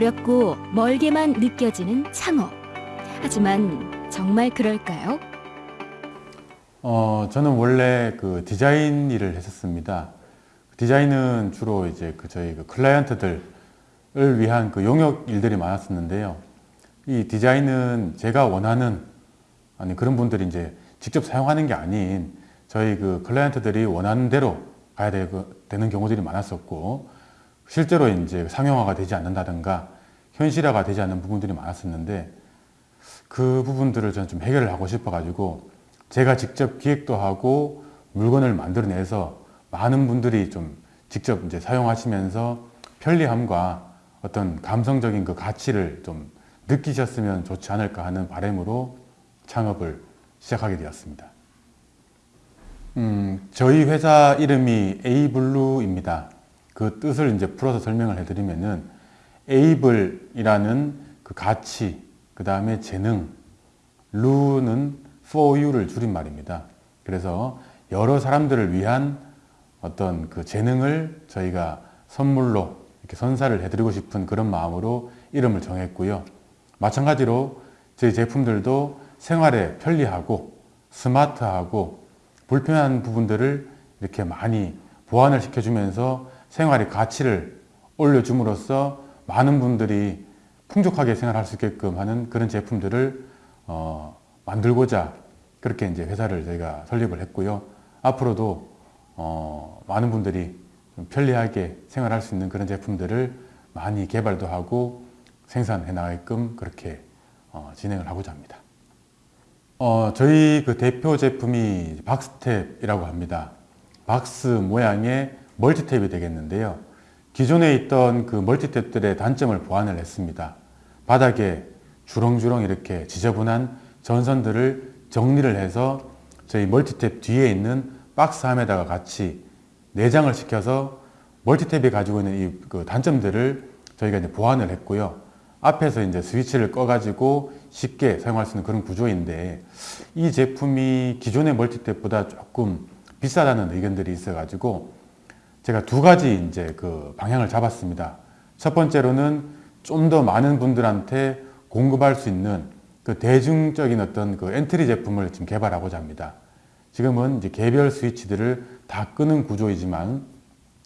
어렵고 멀게만 느껴지는 창업. 하지만 정말 그럴까요? 어, 저는 원래 그 디자인 일을 했었습니다. 디자인은 주로 이제 그 저희 그 클라이언트들을 위한 그 용역 일들이 많았었는데요. 이 디자인은 제가 원하는 아니 그런 분들이 이제 직접 사용하는 게 아닌 저희 그 클라이언트들이 원하는 대로 가야 되는 경우들이 많았었고 실제로 이제 상용화가 되지 않는다든가 현실화가 되지 않는 부분들이 많았었는데 그 부분들을 저는 좀 해결을 하고 싶어 가지고 제가 직접 기획도 하고 물건을 만들어내서 많은 분들이 좀 직접 이제 사용하시면서 편리함과 어떤 감성적인 그 가치를 좀 느끼셨으면 좋지 않을까 하는 바람으로 창업을 시작하게 되었습니다. 음, 저희 회사 이름이 에이블루입니다. 그 뜻을 이제 풀어서 설명을 해드리면은 에이블이라는 그 가치, 그 다음에 재능, 루는 for you를 줄임말입니다. 그래서 여러 사람들을 위한 어떤 그 재능을 저희가 선물로 이렇게 선사를 해드리고 싶은 그런 마음으로 이름을 정했고요. 마찬가지로 저희 제품들도 생활에 편리하고 스마트하고 불편한 부분들을 이렇게 많이 보완을 시켜주면서 생활의 가치를 올려줌으로써 많은 분들이 풍족하게 생활할 수 있게끔 하는 그런 제품들을 어, 만들고자 그렇게 이제 회사를 저희가 설립을 했고요. 앞으로도 어, 많은 분들이 편리하게 생활할 수 있는 그런 제품들을 많이 개발도 하고 생산해 나가게끔 그렇게 어, 진행을 하고자 합니다. 어, 저희 그 대표 제품이 박스탭이라고 합니다. 박스 모양의 멀티탭이 되겠는데요. 기존에 있던 그 멀티탭들의 단점을 보완을 했습니다. 바닥에 주렁주렁 이렇게 지저분한 전선들을 정리를 해서 저희 멀티탭 뒤에 있는 박스 함에다가 같이 내장을 시켜서 멀티탭이 가지고 있는 이 그 단점들을 저희가 이제 보완을 했고요. 앞에서 이제 스위치를 꺼가지고 쉽게 사용할 수 있는 그런 구조인데 이 제품이 기존의 멀티탭보다 조금 비싸다는 의견들이 있어가지고 제가 두 가지 이제 그 방향을 잡았습니다. 첫 번째로는 좀 더 많은 분들한테 공급할 수 있는 그 대중적인 어떤 그 엔트리 제품을 지금 개발하고자 합니다. 지금은 이제 개별 스위치들을 다 끄는 구조이지만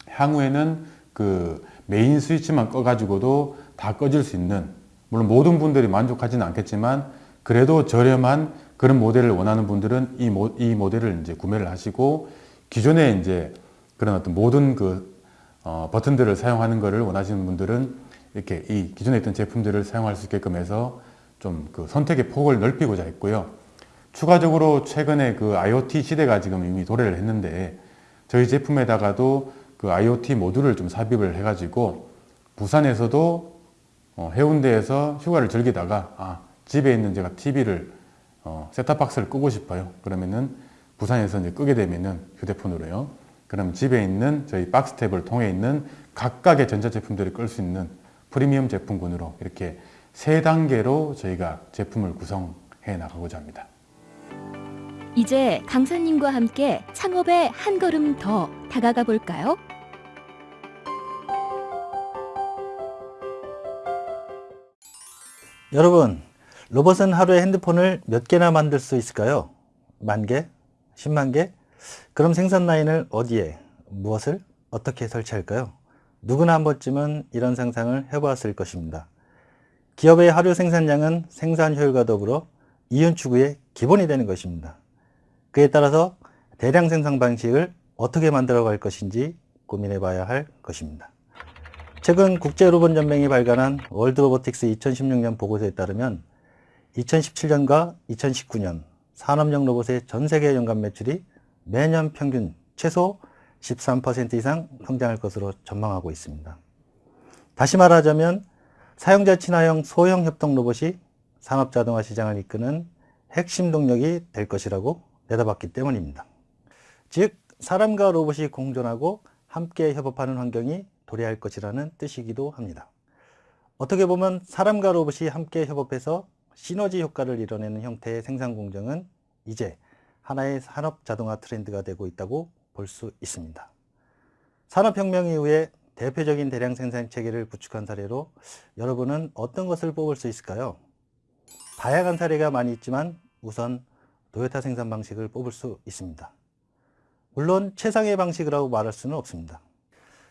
향후에는 그 메인 스위치만 꺼가지고도 다 꺼질 수 있는 물론 모든 분들이 만족하지는 않겠지만 그래도 저렴한 그런 모델을 원하는 분들은 이, 모, 이 모델을 이제 구매를 하시고 기존에 이제 그런 어떤 모든 그 어, 버튼들을 사용하는 것을 원하시는 분들은 이렇게 이 기존에 있던 제품들을 사용할 수 있게끔 해서 좀 그 선택의 폭을 넓히고자 했고요. 추가적으로 최근에 그 IoT 시대가 지금 이미 도래를 했는데 저희 제품에다가도 그 IoT 모듈을 좀 삽입을 해가지고 부산에서도 어, 해운대에서 휴가를 즐기다가 아, 집에 있는 제가 TV를 어, 셋탑박스를 끄고 싶어요. 그러면은 부산에서 이제 끄게 되면은 휴대폰으로요. 그럼 집에 있는 저희 박스탭을 통해 있는 각각의 전자제품들을 끌 수 있는 프리미엄 제품군으로 이렇게 세 단계로 저희가 제품을 구성해 나가고자 합니다. 이제 강사님과 함께 창업에 한 걸음 더 다가가 볼까요? 여러분, 로봇은 하루에 핸드폰을 몇 개나 만들 수 있을까요? 만 개? 10만 개? 그럼 생산 라인을 어디에, 무엇을, 어떻게 설치할까요? 누구나 한 번쯤은 이런 상상을 해보았을 것입니다. 기업의 하루 생산량은 생산 효율과 더불어 이윤 추구의 기본이 되는 것입니다. 그에 따라서 대량 생산 방식을 어떻게 만들어 갈 것인지 고민해 봐야 할 것입니다. 최근 국제로봇연맹이 발간한 월드로보틱스 2016년 보고서에 따르면 2017년과 2019년 산업용 로봇의 전 세계 연간 매출이 매년 평균 최소 13% 이상 성장할 것으로 전망하고 있습니다. 다시 말하자면 사용자 친화형 소형 협동 로봇이 산업 자동화 시장을 이끄는 핵심 동력이 될 것이라고 내다봤기 때문입니다. 즉 사람과 로봇이 공존하고 함께 협업하는 환경이 도래할 것이라는 뜻이기도 합니다. 어떻게 보면 사람과 로봇이 함께 협업해서 시너지 효과를 이뤄내는 형태의 생산 공정은 이제 하나의 산업 자동화 트렌드가 되고 있다고 볼 수 있습니다. 산업혁명 이후에 대표적인 대량 생산 체계를 구축한 사례로 여러분은 어떤 것을 뽑을 수 있을까요? 다양한 사례가 많이 있지만 우선 도요타 생산 방식을 뽑을 수 있습니다. 물론 최상의 방식이라고 말할 수는 없습니다.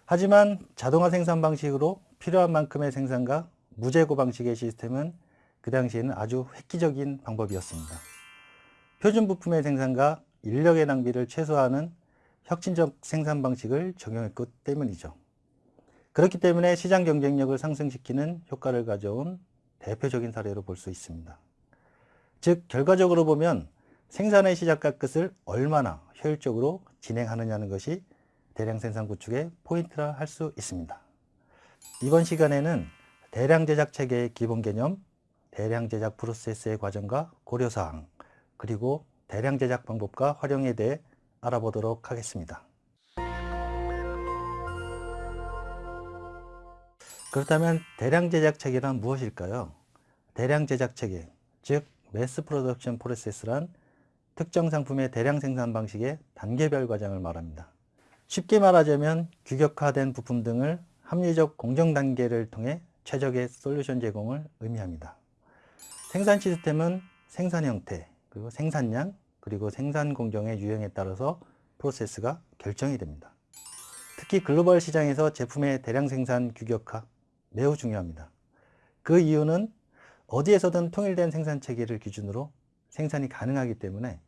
하지만 자동화 생산 방식으로 필요한 만큼의 생산과 무재고 방식의 시스템은 그 당시에는 아주 획기적인 방법이었습니다. 표준 부품의 생산과 인력의 낭비를 최소화하는 혁신적 생산 방식을 적용했기 때문이죠. 그렇기 때문에 시장 경쟁력을 상승시키는 효과를 가져온 대표적인 사례로 볼 수 있습니다. 즉 결과적으로 보면 생산의 시작과 끝을 얼마나 효율적으로 진행하느냐는 것이 대량 생산 구축의 포인트라 할 수 있습니다. 이번 시간에는 대량 제작 체계의 기본 개념, 대량 제작 프로세스의 과정과 고려사항, 그리고 대량 제작 방법과 활용에 대해 알아보도록 하겠습니다. 그렇다면 대량 제작 체계란 무엇일까요? 대량 제작 체계, 즉 매스 프로덕션 프로세스란 특정 상품의 대량 생산 방식의 단계별 과정을 말합니다. 쉽게 말하자면 규격화된 부품 등을 합리적 공정 단계를 통해 최적의 솔루션 제공을 의미합니다. 생산 시스템은 생산 형태, 그리고 생산량, 그리고 생산 공정의 유형에 따라서 프로세스가 결정이 됩니다. 특히 글로벌 시장에서 제품의 대량 생산 규격화 매우 중요합니다. 그 이유는 어디에서든 통일된 생산 체계를 기준으로 생산이 가능하기 때문에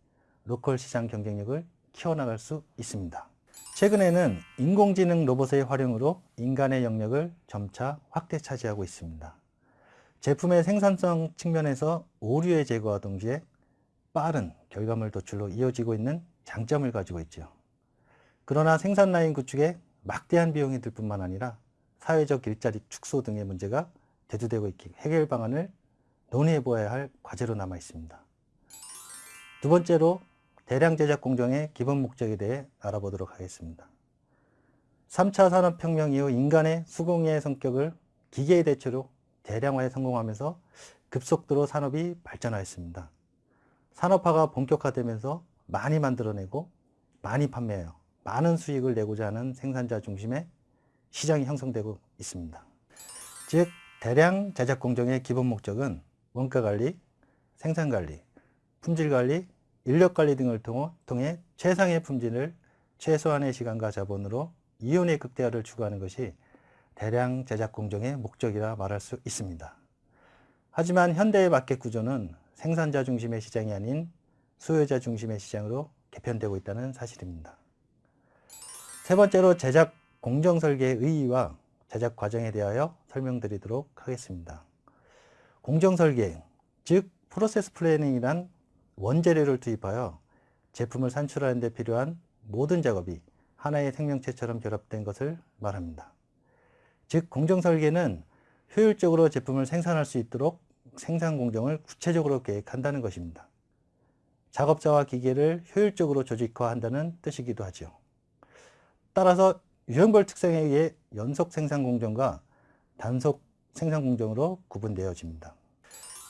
로컬 시장 경쟁력을 키워나갈 수 있습니다. 최근에는 인공지능 로봇의 활용으로 인간의 영역을 점차 확대 차지하고 있습니다. 제품의 생산성 측면에서 오류의 제거와 동시에 빠른 결과물 도출로 이어지고 있는 장점을 가지고 있죠. 그러나 생산 라인 구축에 막대한 비용이 들 뿐만 아니라 사회적 일자리 축소 등의 문제가 대두되고 있기 해결 방안을 논의해 보아야 할 과제로 남아 있습니다. 두 번째로 대량 제작 공정의 기본 목적에 대해 알아보도록 하겠습니다. 3차 산업혁명 이후 인간의 수공예의 성격을 기계의 대체로 대량화에 성공하면서 급속도로 산업이 발전하였습니다. 산업화가 본격화되면서 많이 만들어내고 많이 판매하여 많은 수익을 내고자 하는 생산자 중심의 시장이 형성되고 있습니다. 즉 대량 제작 공정의 기본 목적은 원가 관리, 생산 관리, 품질 관리, 인력 관리 등을 통해 최상의 품질을 최소한의 시간과 자본으로 이윤의 극대화를 추구하는 것이 대량 제작 공정의 목적이라 말할 수 있습니다. 하지만 현대의 마켓 구조는 생산자 중심의 시장이 아닌 수요자 중심의 시장으로 개편되고 있다는 사실입니다. 세 번째로 제작 공정 설계의 의의와 제작 과정에 대하여 설명드리도록 하겠습니다. 공정 설계, 즉 process planning이란 원재료를 투입하여 제품을 산출하는 데 필요한 모든 작업이 하나의 생명체처럼 결합된 것을 말합니다. 즉 공정 설계는 효율적으로 제품을 생산할 수 있도록 생산 공정을 구체적으로 계획한다는 것입니다. 작업자와 기계를 효율적으로 조직화한다는 뜻이기도 하죠. 따라서 유형별 특성에 의해 연속 생산 공정과 단속 생산 공정으로 구분되어집니다.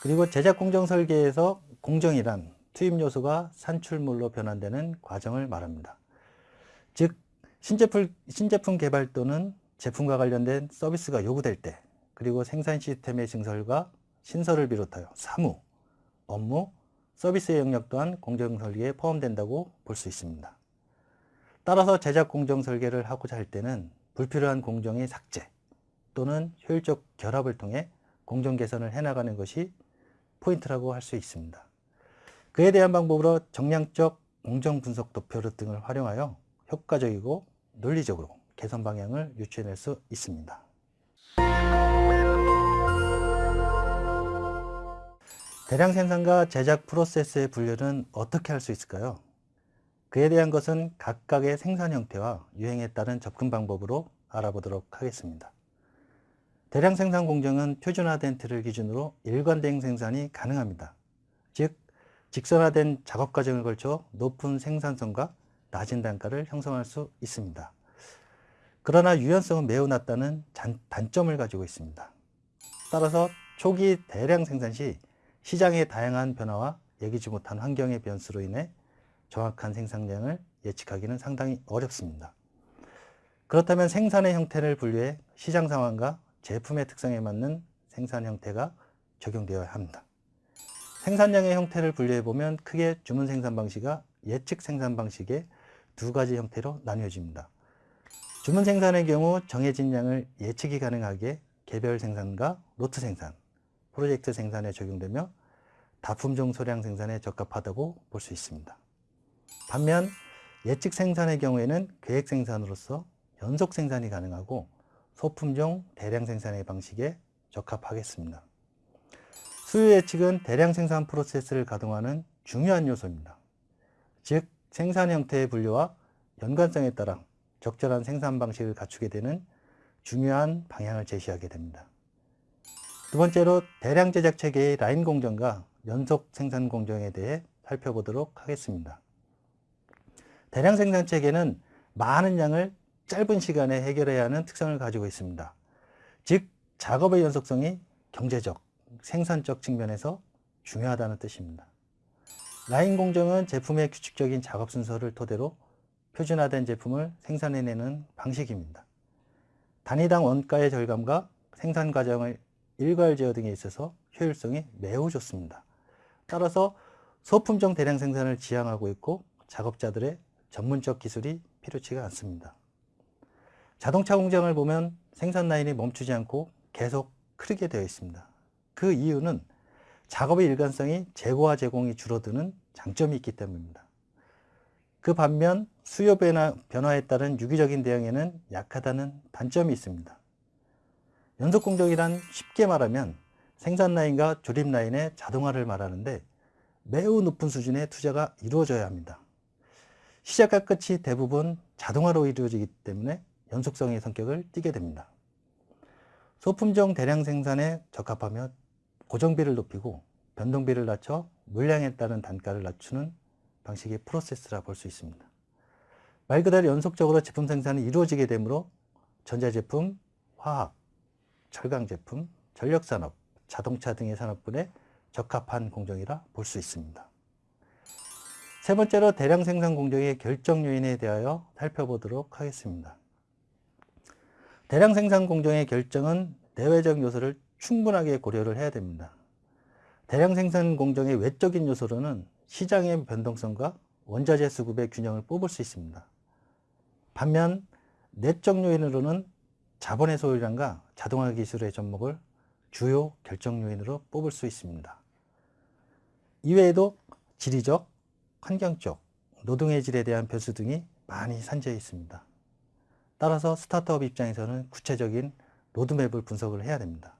그리고 제작 공정 설계에서 공정이란 투입 요소가 산출물로 변환되는 과정을 말합니다. 즉 신제품, 신제품 개발 또는 제품과 관련된 서비스가 요구될 때 그리고 생산 시스템의 증설과 신설을 비롯하여 사무, 업무, 서비스의 영역 또한 공정 설계에 포함된다고 볼 수 있습니다. 따라서 제작 공정 설계를 하고자 할 때는 불필요한 공정의 삭제 또는 효율적 결합을 통해 공정 개선을 해나가는 것이 포인트라고 할 수 있습니다. 그에 대한 방법으로 정량적 공정 분석 도표 등을 활용하여 효과적이고 논리적으로 개선 방향을 유추해낼 수 있습니다. 대량 생산과 제작 프로세스의 분류는 어떻게 할 수 있을까요? 그에 대한 것은 각각의 생산 형태와 유행에 따른 접근 방법으로 알아보도록 하겠습니다. 대량 생산 공정은 표준화된 틀을 기준으로 일관된 생산이 가능합니다. 즉, 직선화된 작업 과정을 걸쳐 높은 생산성과 낮은 단가를 형성할 수 있습니다. 그러나 유연성은 매우 낮다는 단점을 가지고 있습니다. 따라서 초기 대량 생산 시 시장의 다양한 변화와 예기치 못한 환경의 변수로 인해 정확한 생산량을 예측하기는 상당히 어렵습니다. 그렇다면 생산의 형태를 분류해 시장 상황과 제품의 특성에 맞는 생산 형태가 적용되어야 합니다. 생산량의 형태를 분류해 보면 크게 주문 생산 방식과 예측 생산 방식의 두 가지 형태로 나뉘어집니다. 주문 생산의 경우 정해진 양을 예측이 가능하게 개별 생산과 로트 생산, 프로젝트 생산에 적용되며 다품종 소량 생산에 적합하다고 볼 수 있습니다. 반면 예측 생산의 경우에는 계획 생산으로서 연속 생산이 가능하고 소품종 대량 생산의 방식에 적합하겠습니다. 수요 예측은 대량 생산 프로세스를 가동하는 중요한 요소입니다. 즉 생산 형태의 분류와 연관성에 따라 적절한 생산 방식을 갖추게 되는 중요한 방향을 제시하게 됩니다. 두 번째로 대량 제작 체계의 라인 공정과 연속 생산 공정에 대해 살펴보도록 하겠습니다. 대량 생산 체계는 많은 양을 짧은 시간에 해결해야 하는 특성을 가지고 있습니다. 즉, 작업의 연속성이 경제적, 생산적 측면에서 중요하다는 뜻입니다. 라인 공정은 제품의 규칙적인 작업 순서를 토대로 표준화된 제품을 생산해내는 방식입니다. 단위당 원가의 절감과 생산 과정의 일괄 제어 등에 있어서 효율성이 매우 좋습니다. 따라서 소품종 대량 생산을 지향하고 있고 작업자들의 전문적 기술이 필요치가 않습니다. 자동차 공장을 보면 생산 라인이 멈추지 않고 계속 흐르게 되어 있습니다. 그 이유는 작업의 일관성이 재고와 제공이 줄어드는 장점이 있기 때문입니다. 그 반면 수요 변화, 변화에 따른 유기적인 대응에는 약하다는 단점이 있습니다. 연속 공정이란 쉽게 말하면 생산 라인과 조립 라인의 자동화를 말하는데 매우 높은 수준의 투자가 이루어져야 합니다. 시작과 끝이 대부분 자동화로 이루어지기 때문에 연속성의 성격을 띠게 됩니다. 소품종 대량 생산에 적합하며 고정비를 높이고 변동비를 낮춰 물량에 따른 단가를 낮추는 방식의 프로세스라 볼 수 있습니다. 말 그대로 연속적으로 제품 생산이 이루어지게 되므로 전자제품, 화학, 철강 제품, 전력산업, 자동차 등의 산업군에 적합한 공정이라 볼 수 있습니다. 세 번째로 대량 생산 공정의 결정 요인에 대하여 살펴보도록 하겠습니다. 대량 생산 공정의 결정은 내외적 요소를 충분하게 고려를 해야 됩니다. 대량 생산 공정의 외적인 요소로는 시장의 변동성과 원자재 수급의 균형을 뽑을 수 있습니다. 반면 내적 요인으로는 자본의 소유량과 자동화 기술의 접목을 주요 결정 요인으로 뽑을 수 있습니다. 이외에도 지리적, 환경적, 노동의 질에 대한 변수 등이 많이 산재해 있습니다. 따라서 스타트업 입장에서는 구체적인 로드맵을 분석을 해야 됩니다.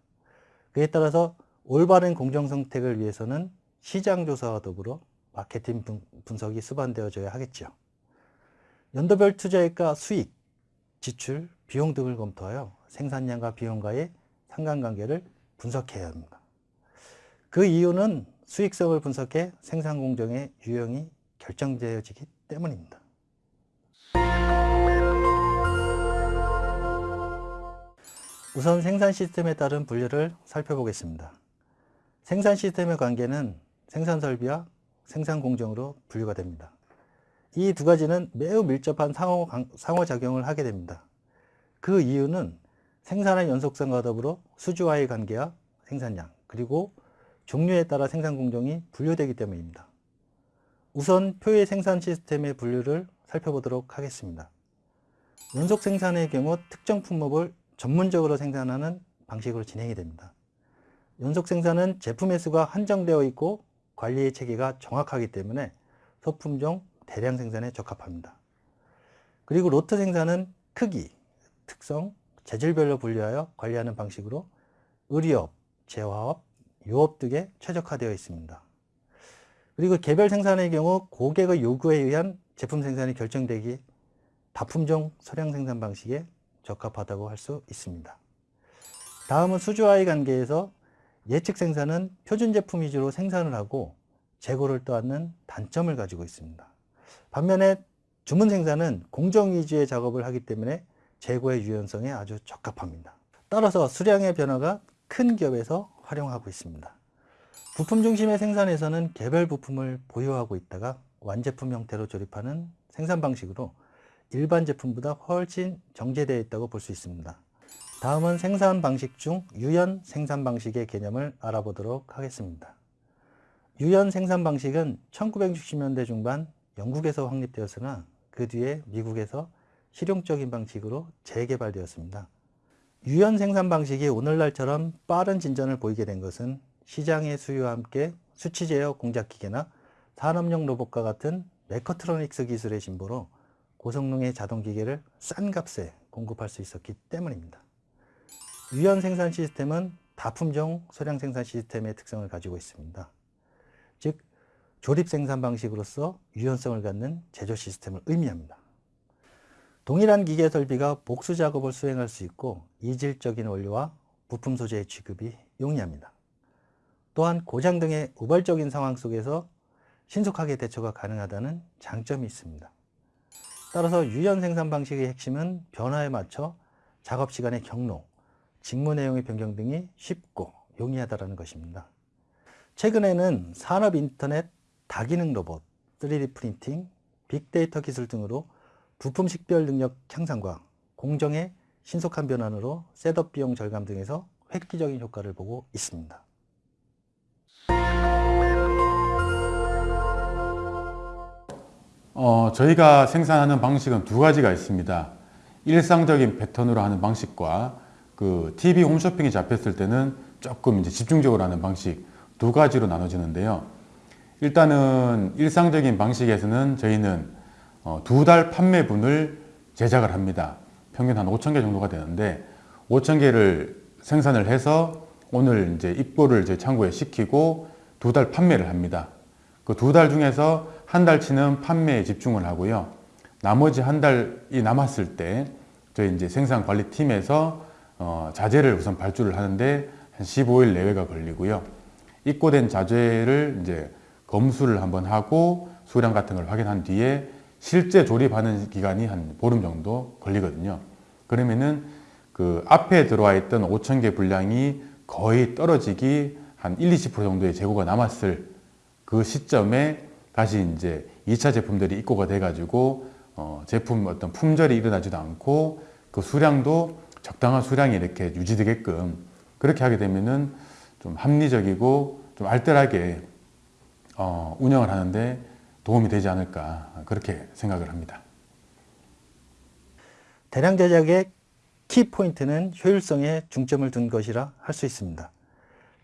그에 따라서 올바른 공정 선택을 위해서는 시장 조사와 더불어 마케팅 분석이 수반되어져야 하겠죠. 연도별 투자액과 수익, 지출, 비용 등을 검토하여 생산량과 비용과의 상관관계를 분석해야 합니다. 그 이유는 수익성을 분석해 생산 공정의 유형이 결정되어지기 때문입니다. 우선 생산 시스템에 따른 분류를 살펴보겠습니다. 생산 시스템의 관계는 생산 설비와 생산 공정으로 분류가 됩니다. 이 두 가지는 매우 밀접한 상호, 상호작용을 하게 됩니다. 그 이유는 생산의 연속성과 더불어 수주와의 관계와 생산량, 그리고 종류에 따라 생산 공정이 분류되기 때문입니다. 우선 표의 생산 시스템의 분류를 살펴보도록 하겠습니다. 연속 생산의 경우 특정 품목을 전문적으로 생산하는 방식으로 진행이 됩니다. 연속 생산은 제품의 수가 한정되어 있고 관리의 체계가 정확하기 때문에 소품종 대량 생산에 적합합니다. 그리고 로트 생산은 크기, 특성, 재질별로 분류하여 관리하는 방식으로 의료업, 재화업, 유업 등에 최적화되어 있습니다. 그리고 개별 생산의 경우 고객의 요구에 의한 제품 생산이 결정되기 다품종 소량 생산 방식에 적합하다고 할 수 있습니다. 다음은 수주와의 관계에서 예측 생산은 표준 제품 위주로 생산을 하고 재고를 떠안는 단점을 가지고 있습니다. 반면에 주문 생산은 공정 위주의 작업을 하기 때문에 재고의 유연성에 아주 적합합니다. 따라서 수량의 변화가 큰 기업에서 활용하고 있습니다. 부품 중심의 생산에서는 개별 부품을 보유하고 있다가 완제품 형태로 조립하는 생산 방식으로 일반 제품보다 훨씬 정제되어 있다고 볼 수 있습니다. 다음은 생산 방식 중 유연 생산 방식의 개념을 알아보도록 하겠습니다. 유연 생산 방식은 1960년대 중반 영국에서 확립되었으나 그 뒤에 미국에서 실용적인 방식으로 재개발되었습니다. 유연 생산 방식이 오늘날처럼 빠른 진전을 보이게 된 것은 시장의 수요와 함께 수치 제어 공작 기계나 산업용 로봇과 같은 메커트로닉스 기술의 진보로 고성능의 자동 기계를 싼 값에 공급할 수 있었기 때문입니다. 유연 생산 시스템은 다품종 소량 생산 시스템의 특성을 가지고 있습니다. 즉 조립 생산 방식으로서 유연성을 갖는 제조 시스템을 의미합니다. 동일한 기계 설비가 복수 작업을 수행할 수 있고 이질적인 원료와 부품 소재의 취급이 용이합니다. 또한 고장 등의 우발적인 상황 속에서 신속하게 대처가 가능하다는 장점이 있습니다. 따라서 유연 생산 방식의 핵심은 변화에 맞춰 작업 시간의 경로, 직무 내용의 변경 등이 쉽고 용이하다는 것입니다. 최근에는 산업 인터넷, 다기능 로봇, 3D 프린팅, 빅데이터 기술 등으로 부품 식별 능력 향상과 공정의 신속한 변환으로 setup 비용 절감 등에서 획기적인 효과를 보고 있습니다. 어, 저희가 생산하는 방식은 두 가지가 있습니다. 일상적인 패턴으로 하는 방식과 그 TV 홈쇼핑이 잡혔을 때는 조금 이제 집중적으로 하는 방식 두 가지로 나눠지는데요. 일단은 일상적인 방식에서는 저희는 어, 두달 판매분을 제작을 합니다. 평균 한 5천 개 정도가 되는데 5천 개를 생산을 해서 오늘 이제 입고를 이제 창고에 시키고 두 달 판매를 합니다. 그 두 달 중에서 한 달치는 판매에 집중을 하고요. 나머지 한 달이 남았을 때 저희 이제 생산 관리 팀에서 어, 자재를 우선 발주를 하는데 한 15일 내외가 걸리고요. 입고된 자재를 이제 검수를 한번 하고 수량 같은 걸 확인한 뒤에 실제 조립하는 기간이 한 보름 정도 걸리거든요. 그러면은 그 앞에 들어와 있던 5천 개 분량이 거의 떨어지기 한 1, 20% 정도의 재고가 남았을 그 시점에 다시 이제 2차 제품들이 입고가 돼가지고 어 제품 어떤 품절이 일어나지도 않고 그 수량도 적당한 수량이 이렇게 유지되게끔 그렇게 하게 되면은 좀 합리적이고 좀 알뜰하게 어 운영을 하는데 도움이 되지 않을까 그렇게 생각을 합니다. 대량 제작의 키 포인트는 효율성에 중점을 둔 것이라 할 수 있습니다.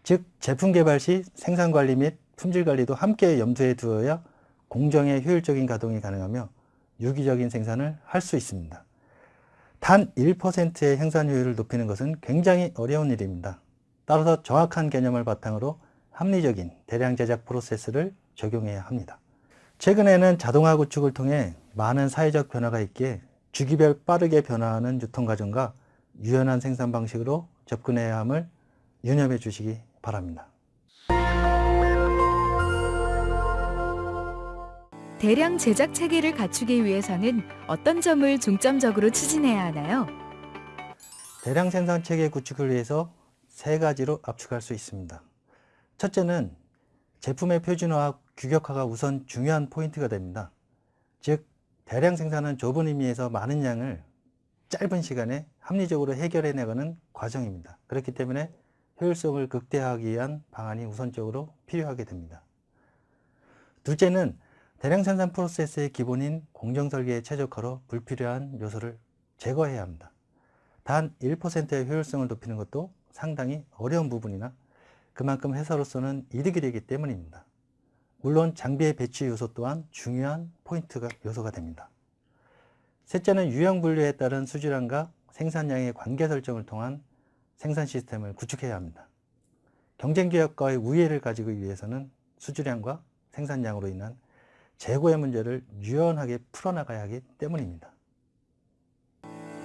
즉 제품 개발 시 생산 관리 및 품질 관리도 함께 염두에 두어야 공정의 효율적인 가동이 가능하며 유기적인 생산을 할 수 있습니다. 단 1%의 생산 효율을 높이는 것은 굉장히 어려운 일입니다. 따라서 정확한 개념을 바탕으로 합리적인 대량 제작 프로세스를 적용해야 합니다. 최근에는 자동화 구축을 통해 많은 사회적 변화가 있기에 주기별 빠르게 변화하는 유통 과정과 유연한 생산 방식으로 접근해야 함을 유념해 주시기 바랍니다. 대량 제작 체계를 갖추기 위해서는 어떤 점을 중점적으로 추진해야 하나요? 대량 생산 체계 구축을 위해서 세 가지로 압축할 수 있습니다. 첫째는 제품의 표준화와 규격화가 우선 중요한 포인트가 됩니다. 즉 대량 생산은 좁은 의미에서 많은 양을 짧은 시간에 합리적으로 해결해 나가는 과정입니다. 그렇기 때문에 효율성을 극대화하기 위한 방안이 우선적으로 필요하게 됩니다. 둘째는 대량 생산 프로세스의 기본인 공정 설계의 최적화로 불필요한 요소를 제거해야 합니다. 단 1%의 효율성을 높이는 것도 상당히 어려운 부분이나 그만큼 회사로서는 이득이 되기 때문입니다. 물론 장비의 배치 요소 또한 중요한 포인트가 요소가 됩니다. 셋째는 유형 분류에 따른 수질량과 생산량의 관계 설정을 통한 생산 시스템을 구축해야 합니다. 경쟁 기업과의 우위를 가지기 위해서는 수질량과 생산량으로 인한 재고의 문제를 유연하게 풀어나가야 하기 때문입니다.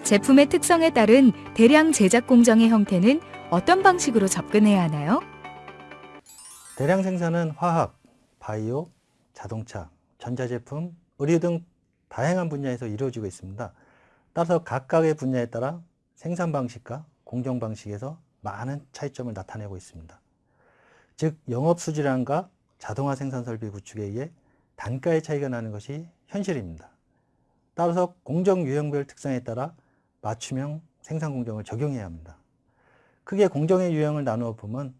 제품의 특성에 따른 대량 제작 공정의 형태는 어떤 방식으로 접근해야 하나요? 대량 생산은 화학, 바이오, 자동차, 전자제품, 의류 등 다양한 분야에서 이루어지고 있습니다. 따라서 각각의 분야에 따라 생산 방식과 공정 방식에서 많은 차이점을 나타내고 있습니다. 즉 영업 수질량과 자동화 생산 설비 구축에 의해 단가의 차이가 나는 것이 현실입니다. 따라서 공정 유형별 특성에 따라 맞춤형 생산 공정을 적용해야 합니다. 크게 공정의 유형을 나누어 보면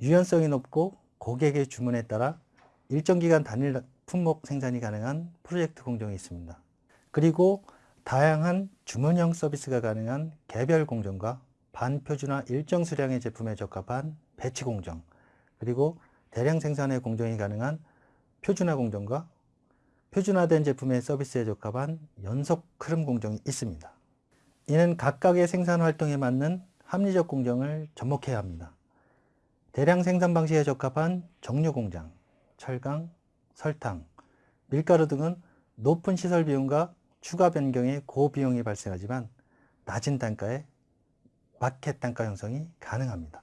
유연성이 높고 고객의 주문에 따라 일정 기간 단일 품목 생산이 가능한 프로젝트 공정이 있습니다. 그리고 다양한 주문형 서비스가 가능한 개별 공정과 반표준화 일정 수량의 제품에 적합한 배치 공정, 그리고 대량 생산의 공정이 가능한 표준화 공정과 표준화된 제품의 서비스에 적합한 연속 흐름 공정이 있습니다. 이는 각각의 생산 활동에 맞는 합리적 공정을 접목해야 합니다. 대량 생산 방식에 적합한 정류 공장, 철강, 설탕, 밀가루 등은 높은 시설 비용과 추가 변경의 고비용이 발생하지만 낮은 단가의 마켓 단가 형성이 가능합니다.